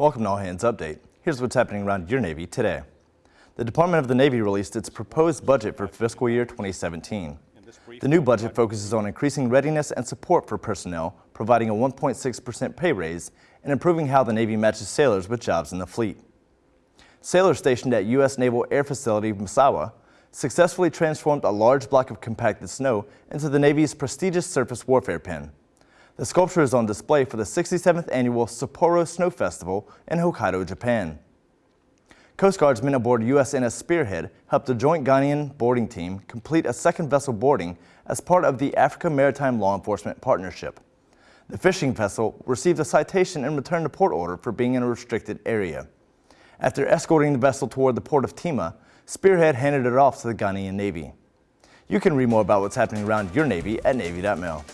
Welcome to All Hands Update. Here's what's happening around your Navy today. The Department of the Navy released its proposed budget for fiscal year 2017. The new budget focuses on increasing readiness and support for personnel, providing a 1.6% pay raise, and improving how the Navy matches sailors with jobs in the fleet. Sailors stationed at U.S. Naval Air Facility Misawa successfully transformed a large block of compacted snow into the Navy's prestigious surface warfare pin. The sculpture is on display for the 67th annual Sapporo Snow Festival in Hokkaido, Japan. Coast Guardsmen aboard USNS Spearhead helped a joint Ghanaian boarding team complete a second vessel boarding as part of the Africa Maritime Law Enforcement Partnership. The fishing vessel received a citation and returned a port order for being in a restricted area. After escorting the vessel toward the port of Tema, Spearhead handed it off to the Ghanaian Navy. You can read more about what's happening around your Navy at Navy.mil.